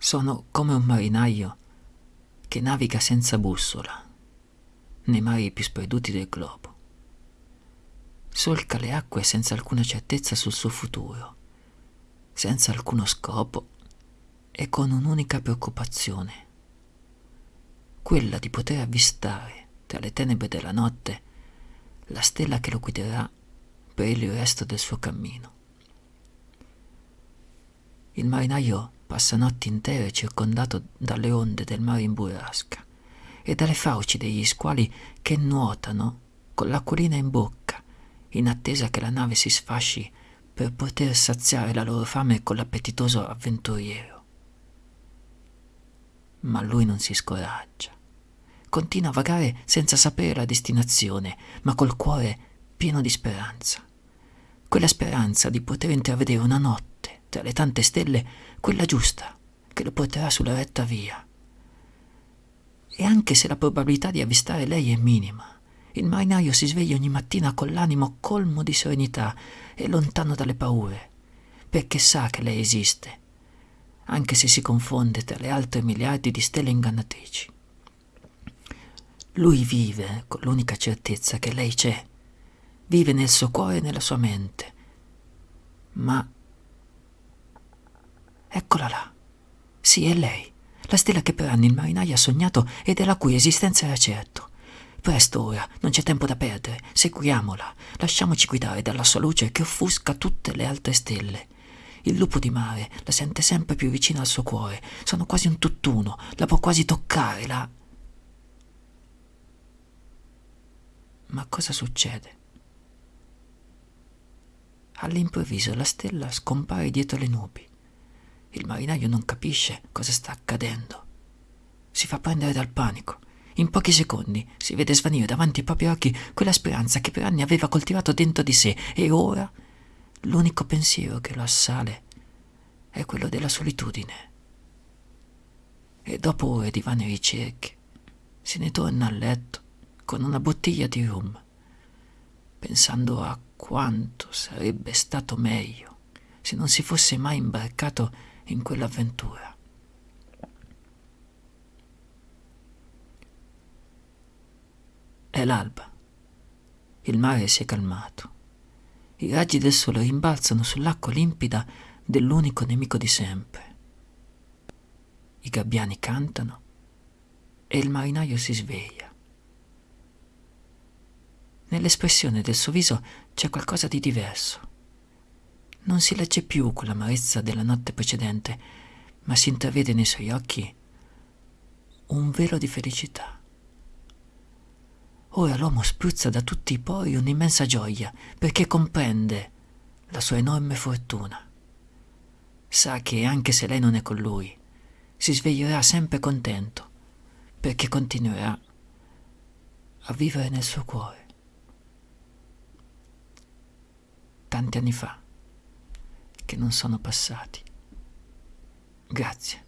Sono come un marinaio che naviga senza bussola nei mari più sperduti del globo. Solca le acque senza alcuna certezza sul suo futuro, senza alcuno scopo e con un'unica preoccupazione, quella di poter avvistare tra le tenebre della notte la stella che lo guiderà per il resto del suo cammino. Il marinaio passa notti intere circondato dalle onde del mare in burrasca e dalle fauci degli squali che nuotano con l'acquolina in bocca, in attesa che la nave si sfasci per poter saziare la loro fame con l'appetitoso avventuriero. Ma lui non si scoraggia. Continua a vagare senza sapere la destinazione, ma col cuore pieno di speranza. Quella speranza di poter intravedere una notte tra le tante stelle, quella giusta, che lo porterà sulla retta via. E anche se la probabilità di avvistare lei è minima, il marinaio si sveglia ogni mattina con l'animo colmo di serenità e lontano dalle paure, perché sa che lei esiste, anche se si confonde tra le altre miliardi di stelle ingannatrici. Lui vive con l'unica certezza che lei c'è, vive nel suo cuore e nella sua mente, ma Eccola là. Sì, è lei. La stella che per anni il marinaio ha sognato e della cui esistenza era certo. Presto ora, non c'è tempo da perdere. Seguiamola. Lasciamoci guidare dalla sua luce che offusca tutte le altre stelle. Il lupo di mare la sente sempre più vicina al suo cuore. Sono quasi un tutt'uno. La può quasi toccare. La... Ma cosa succede? All'improvviso la stella scompare dietro le nubi. Il marinaio non capisce cosa sta accadendo. Si fa prendere dal panico. In pochi secondi si vede svanire davanti ai propri occhi quella speranza che per anni aveva coltivato dentro di sé e ora l'unico pensiero che lo assale è quello della solitudine. E dopo ore di vane ricerche se ne torna a letto con una bottiglia di rum, pensando a quanto sarebbe stato meglio se non si fosse mai imbarcato in quell'avventura. È l'alba. Il mare si è calmato. I raggi del sole rimbalzano sull'acqua limpida dell'unico nemico di sempre. I gabbiani cantano e il marinaio si sveglia. Nell'espressione del suo viso c'è qualcosa di diverso. Non si legge più quell'amarezza della notte precedente, ma si intravede nei suoi occhi un velo di felicità. Ora l'uomo spruzza da tutti i pori un'immensa gioia perché comprende la sua enorme fortuna. Sa che anche se lei non è con lui, si sveglierà sempre contento perché continuerà a vivere nel suo cuore. Tanti anni fa che non sono passati. Grazie.